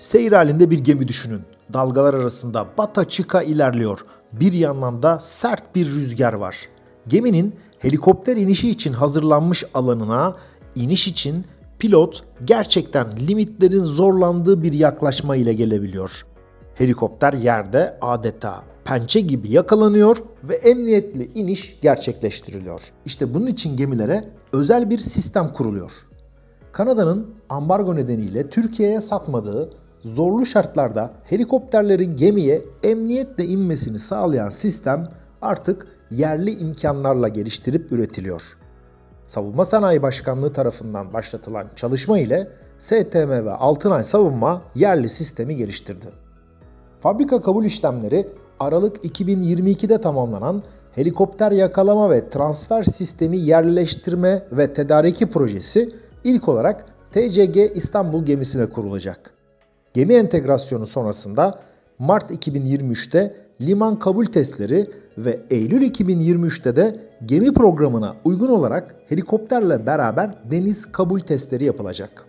Seyir halinde bir gemi düşünün. Dalgalar arasında bata çıka ilerliyor. Bir yandan da sert bir rüzgar var. Geminin helikopter inişi için hazırlanmış alanına iniş için pilot gerçekten limitlerin zorlandığı bir yaklaşma ile gelebiliyor. Helikopter yerde adeta pençe gibi yakalanıyor ve emniyetli iniş gerçekleştiriliyor. İşte bunun için gemilere özel bir sistem kuruluyor. Kanada'nın ambargo nedeniyle Türkiye'ye satmadığı zorlu şartlarda helikopterlerin gemiye emniyetle inmesini sağlayan sistem artık yerli imkanlarla geliştirip üretiliyor. Savunma Sanayi Başkanlığı tarafından başlatılan çalışma ile STM ve Altınay Savunma yerli sistemi geliştirdi. Fabrika kabul işlemleri Aralık 2022'de tamamlanan helikopter yakalama ve transfer sistemi yerleştirme ve tedariki projesi ilk olarak TCG İstanbul gemisine kurulacak. Gemi entegrasyonu sonrasında Mart 2023'te liman kabul testleri ve Eylül 2023'te de gemi programına uygun olarak helikopterle beraber deniz kabul testleri yapılacak.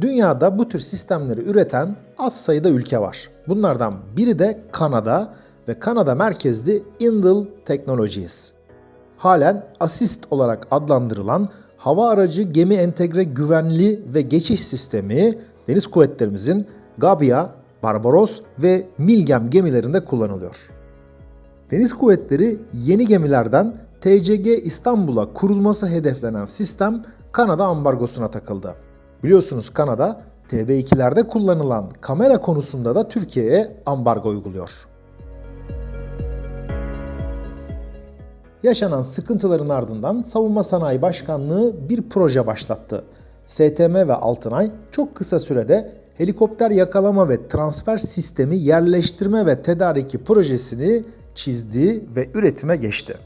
Dünyada bu tür sistemleri üreten az sayıda ülke var. Bunlardan biri de Kanada ve Kanada merkezli Indel Technologies. Halen Assist olarak adlandırılan hava aracı gemi entegre güvenli ve geçiş sistemi deniz kuvvetlerimizin Gabia, Barbaros ve Milgem gemilerinde kullanılıyor. Deniz kuvvetleri yeni gemilerden TCG İstanbul'a kurulması hedeflenen sistem Kanada ambargosuna takıldı. Biliyorsunuz Kanada TB2'lerde kullanılan kamera konusunda da Türkiye'ye ambargo uyguluyor. Yaşanan sıkıntıların ardından Savunma Sanayi Başkanlığı bir proje başlattı. STM ve Altınay çok kısa sürede helikopter yakalama ve transfer sistemi yerleştirme ve tedariki projesini çizdi ve üretime geçti.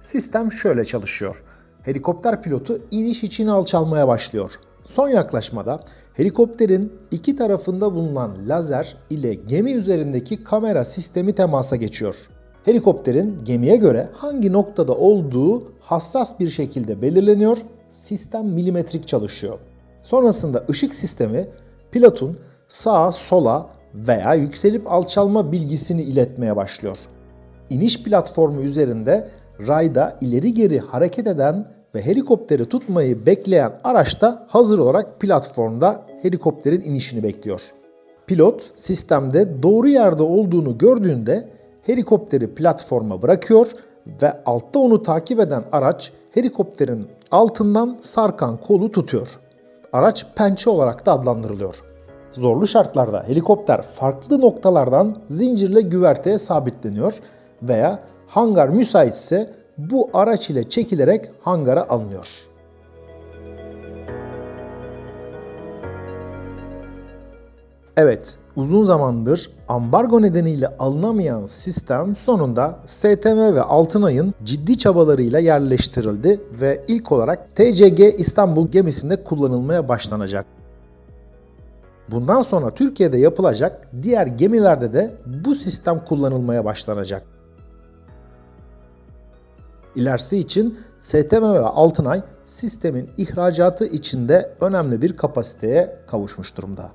Sistem şöyle çalışıyor. Helikopter pilotu iniş için alçalmaya başlıyor. Son yaklaşmada helikopterin iki tarafında bulunan lazer ile gemi üzerindeki kamera sistemi temasa geçiyor. Helikopterin gemiye göre hangi noktada olduğu hassas bir şekilde belirleniyor, sistem milimetrik çalışıyor. Sonrasında ışık sistemi pilotun sağa sola veya yükselip alçalma bilgisini iletmeye başlıyor. İniş platformu üzerinde rayda ileri geri hareket eden ve helikopteri tutmayı bekleyen araç da hazır olarak platformda helikopterin inişini bekliyor. Pilot sistemde doğru yerde olduğunu gördüğünde helikopteri platforma bırakıyor ve altta onu takip eden araç helikopterin altından sarkan kolu tutuyor. Araç pençe olarak da adlandırılıyor. Zorlu şartlarda helikopter farklı noktalardan zincirle güverteye sabitleniyor veya hangar müsaitse bu araç ile çekilerek hangara alınıyor. Evet, uzun zamandır ambargo nedeniyle alınamayan sistem sonunda STM ve Altınay'ın ciddi çabalarıyla yerleştirildi ve ilk olarak TCG İstanbul gemisinde kullanılmaya başlanacak. Bundan sonra Türkiye'de yapılacak diğer gemilerde de bu sistem kullanılmaya başlanacak. İlerisi için STM ve Altınay sistemin ihracatı içinde önemli bir kapasiteye kavuşmuş durumda.